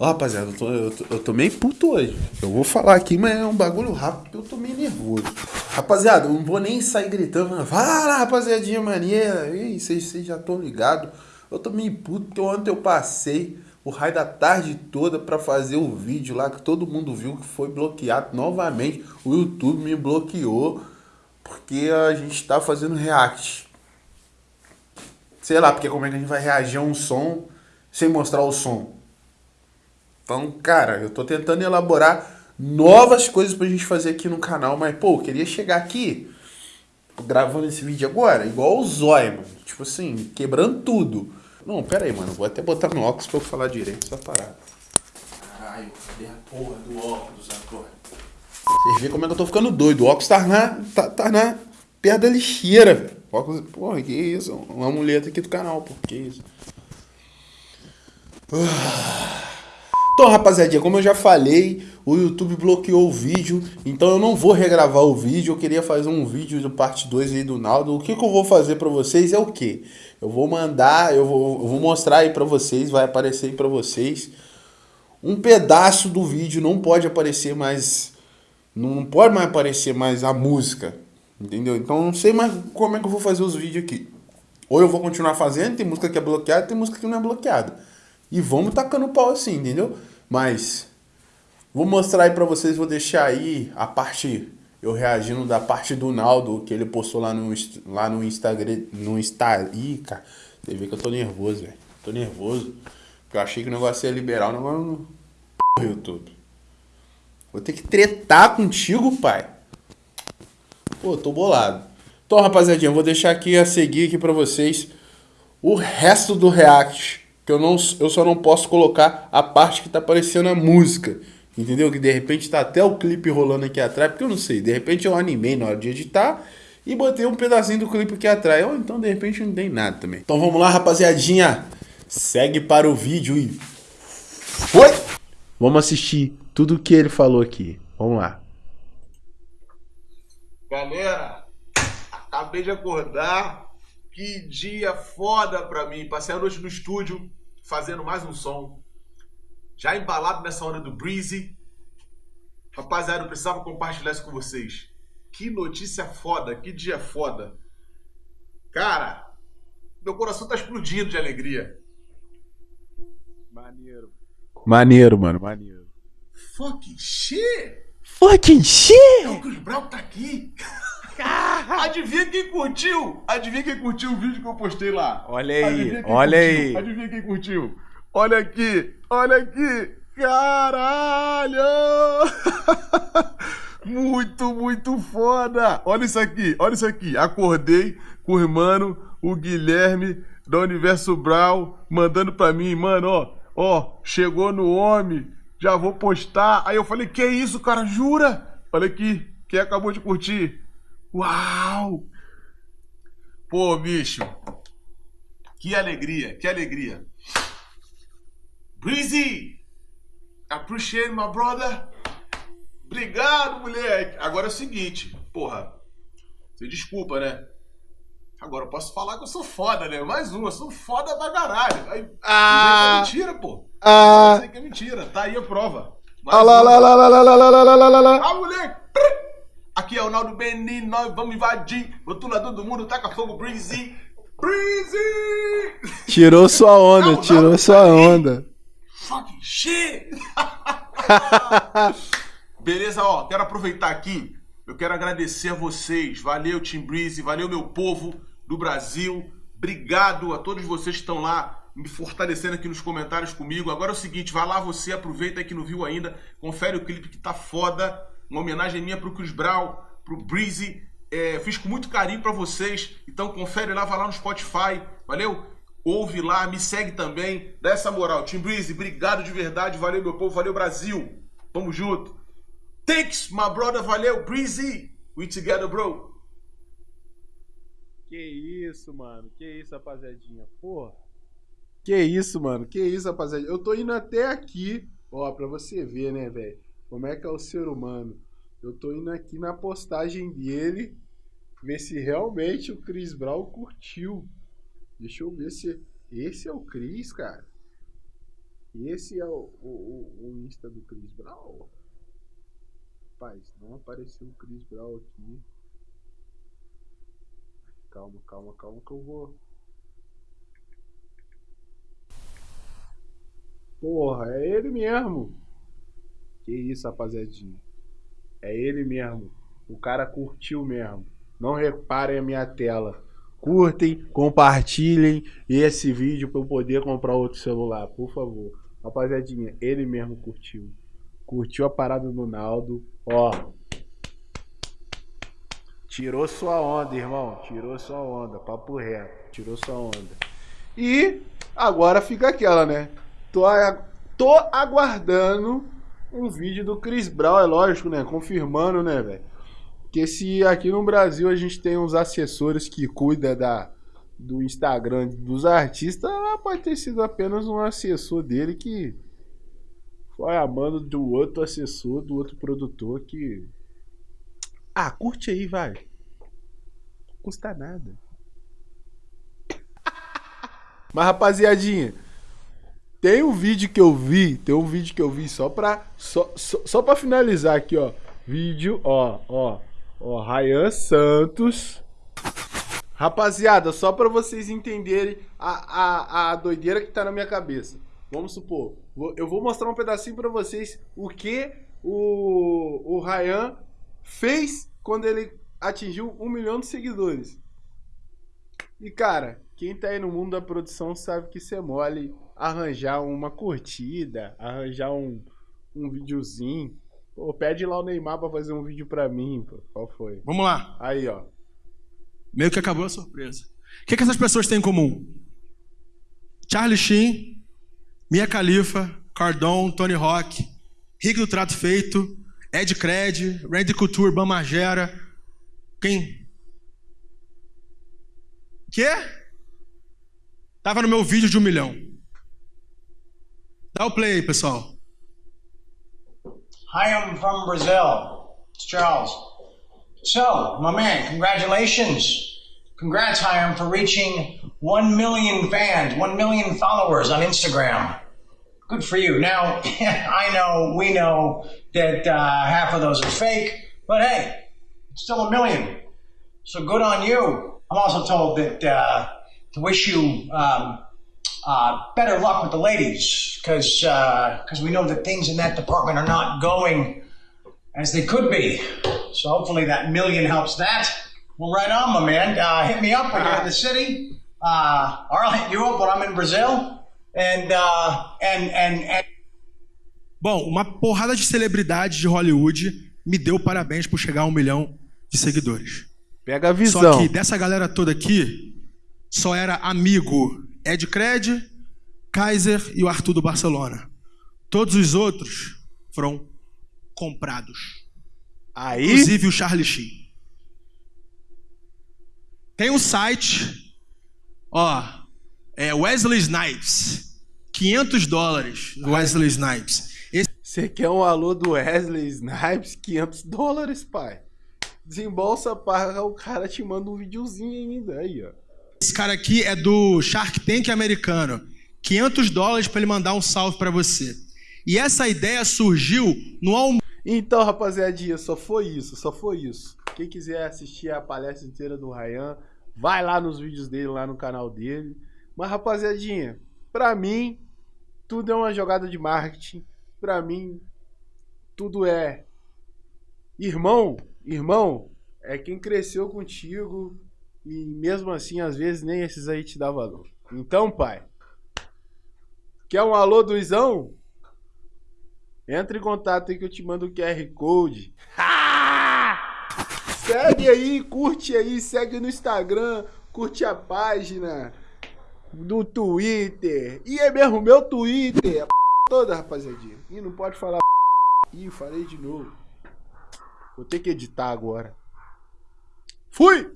Ó, rapaziada, eu tô, eu, tô, eu tô meio puto hoje. Eu vou falar aqui, mas é um bagulho rápido eu tô meio nervoso. Rapaziada, eu não vou nem sair gritando. Fala, rapaziadinha maneira. Ih, vocês já estão ligados. Eu tô meio puto porque ontem eu passei o raio da tarde toda para fazer o vídeo lá que todo mundo viu que foi bloqueado novamente. O YouTube me bloqueou porque a gente tá fazendo react. Sei lá, porque como é que a gente vai reagir a um som sem mostrar o som? Então, cara, eu tô tentando elaborar novas coisas pra gente fazer aqui no canal, mas, pô, eu queria chegar aqui gravando esse vídeo agora, igual o Zóia, mano. Tipo assim, quebrando tudo. Não, pera aí, mano. Vou até botar no óculos pra eu falar direito essa parada. Caralho, cadê a porra do óculos agora? Vocês veem como é que eu tô ficando doido. O óculos tá na, tá, tá na perto da lixeira, velho. Óculos, porra, que isso? Uma muleta aqui do canal, pô. Que isso? Ah. Então, rapaziadinha, como eu já falei, o YouTube bloqueou o vídeo, então eu não vou regravar o vídeo, eu queria fazer um vídeo do parte 2 aí do Naldo. O que, que eu vou fazer pra vocês é o quê? Eu vou mandar, eu vou, eu vou mostrar aí pra vocês, vai aparecer aí pra vocês. Um pedaço do vídeo não pode aparecer mais, não pode mais aparecer mais a música, entendeu? Então não sei mais como é que eu vou fazer os vídeos aqui. Ou eu vou continuar fazendo, tem música que é bloqueada, tem música que não é bloqueada. E vamos tacando pau assim, entendeu? Mas vou mostrar aí pra vocês, vou deixar aí a parte, eu reagindo da parte do Naldo, que ele postou lá no, lá no Instagram, no Insta... Ih, cara, você vê que eu tô nervoso, velho. Tô nervoso, eu achei que o negócio ia liberar, o negócio não... YouTube. Vou ter que tretar contigo, pai. Pô, tô bolado. Então, rapaziadinha, eu vou deixar aqui a seguir aqui pra vocês o resto do react que eu, não, eu só não posso colocar a parte que tá aparecendo a música. Entendeu? Que de repente tá até o clipe rolando aqui atrás, porque eu não sei, de repente eu animei na hora de editar e botei um pedacinho do clipe aqui atrás. Ou então de repente não tem nada também. Então vamos lá, rapaziadinha. Segue para o vídeo e. Foi! Vamos assistir tudo o que ele falou aqui. Vamos lá. Galera, acabei de acordar. Que dia foda pra mim. Passei a noite no estúdio fazendo mais um som. Já embalado nessa onda do Breezy. Rapaziada, eu precisava compartilhar isso com vocês. Que notícia foda, que dia foda. Cara, meu coração tá explodindo de alegria. Maneiro. Maneiro, mano, maneiro. Fucking shit! Fucking shit! É o Chris Brown tá aqui. Adivinha quem curtiu? Adivinha quem curtiu o vídeo que eu postei lá? Olha aí, olha curtiu? aí. Adivinha quem curtiu? Olha aqui, olha aqui. Caralho! muito, muito foda! Olha isso aqui, olha isso aqui. Acordei com o irmão, o Guilherme, da Universo Brau, mandando pra mim, mano, ó, ó, chegou no homem, já vou postar. Aí eu falei, que isso, cara, jura? Olha aqui, quem acabou de curtir? Uau! Pô, bicho. Que alegria, que alegria. Breezy! Appreciate my brother. Obrigado, moleque. Agora é o seguinte, porra. Você desculpa, né? Agora eu posso falar que eu sou foda, né? Mais uma, eu sou foda pra caralho. Aí, ah, é mentira, pô. Ah, eu sei que é mentira. Tá aí a prova. Mais ah, lá, lá, lá, lá, lá, lá, lá, lá, lá, lá. Ah, moleque! Aqui é o Naldo Benin, nós vamos invadir. Rotulador do mundo, taca fogo, Breezy. Breezy! Tirou sua onda, não, tirou sua onda. Fucking shit! Beleza, ó, quero aproveitar aqui. Eu quero agradecer a vocês. Valeu, Team Breezy. Valeu, meu povo do Brasil. Obrigado a todos vocês que estão lá me fortalecendo aqui nos comentários comigo. Agora é o seguinte, vai lá você, aproveita aí que não viu ainda, confere o clipe que tá foda uma homenagem minha pro Chris Brown, pro Breezy. É, fiz com muito carinho para vocês. Então confere lá, vai lá no Spotify. Valeu? Ouve lá, me segue também. Dá essa moral. Tim Breezy, obrigado de verdade. Valeu, meu povo. Valeu, Brasil. Tamo junto. Thanks, my brother. Valeu, Breezy. We together, bro. Que isso, mano. Que isso, rapaziadinha. Porra. Que isso, mano. Que isso, rapaziadinha. Eu tô indo até aqui. Ó, pra você ver, né, velho. Como é que é o ser humano? Eu tô indo aqui na postagem dele ver se realmente o Chris Brown curtiu. Deixa eu ver se esse é o Chris, cara. Esse é o, o, o Insta do Chris Brown? Rapaz, não apareceu o Chris Brown aqui. Calma, calma, calma que eu vou. Porra, é ele mesmo. Que isso, rapaziadinha. É ele mesmo. O cara curtiu mesmo. Não reparem a minha tela. Curtem, compartilhem esse vídeo para eu poder comprar outro celular, por favor. Rapaziadinha, ele mesmo curtiu. Curtiu a parada do Naldo. Ó. Tirou sua onda, irmão. Tirou sua onda. Papo reto. Tirou sua onda. E agora fica aquela, né? Tô, tô aguardando um vídeo do Chris Brown, é lógico, né? Confirmando, né, velho? Que se aqui no Brasil a gente tem uns assessores que cuidam da, do Instagram dos artistas, pode ter sido apenas um assessor dele que foi amando do outro assessor, do outro produtor que. Ah, curte aí, vai. Não custa nada. Mas rapaziadinha, tem um vídeo que eu vi, tem um vídeo que eu vi só pra, só, só, só pra finalizar aqui, ó. Vídeo, ó, ó, ó, Ryan Santos. Rapaziada, só pra vocês entenderem a, a, a doideira que tá na minha cabeça. Vamos supor, eu vou mostrar um pedacinho pra vocês o que o, o Ryan fez quando ele atingiu um milhão de seguidores. E cara, quem tá aí no mundo da produção sabe que isso é mole arranjar uma curtida, arranjar um, um videozinho. Pô, pede lá o Neymar pra fazer um vídeo pra mim, pô. Qual foi? Vamos lá. Aí, ó. Meio que acabou a surpresa. O que, que essas pessoas têm em comum? Charlie Sheen, Mia Khalifa, Cardon, Tony Rock, Rick do Trato Feito, Ed Cred, Randy Couture, Bam Margera. Quem? Quê? Tava no meu vídeo de um milhão. Dá o play pessoal. Hi, I'm from Brazil. It's Charles. So, my man, congratulations. Congrats, Hiram, for reaching 1 million fans, 1 million followers on Instagram. Good for you. Now, I know, we know that uh, half of those are fake, but hey, it's still a million. So good on you. I'm also told that uh, to wish you um, uh, better luck with the ladies because because uh, we know that things in that department are not going as they could be. So hopefully that million helps that. Well, right on, my man. Uh, hit me up when you're in the city, uh, or I'll hit you up when I'm in Brazil. And uh, and and and. Bom, uma porrada de celebridades de Hollywood me deu parabéns por chegar a um milhão de seguidores. Pega a visão. Só que dessa galera toda aqui, só era amigo Ed Cred, Kaiser e o Arthur do Barcelona. Todos os outros foram comprados. Aí? Inclusive o Charlie Sheen. Tem um site, ó, é Wesley Snipes. 500 dólares Wesley Snipes. Você quer um alô do Wesley Snipes? 500 dólares, pai. Desembolsa, paga, o cara te manda um videozinho ainda aí, ó. Esse cara aqui é do Shark Tank americano. 500 dólares para ele mandar um salve para você. E essa ideia surgiu no almoço. Então, rapaziadinha, só foi isso, só foi isso. Quem quiser assistir a palestra inteira do Ryan, vai lá nos vídeos dele, lá no canal dele. Mas, rapaziadinha, pra mim, tudo é uma jogada de marketing. Pra mim, tudo é. Irmão, irmão, é quem cresceu contigo, e mesmo assim, às vezes, nem esses aí te dá valor. Então, pai, quer um alô do Izão? Entra em contato aí que eu te mando o QR Code. segue aí, curte aí, segue no Instagram, curte a página do Twitter. E é mesmo meu Twitter, a toda, rapaziadinha. E não pode falar Ih, falei de novo. Vou ter que editar agora. Fui!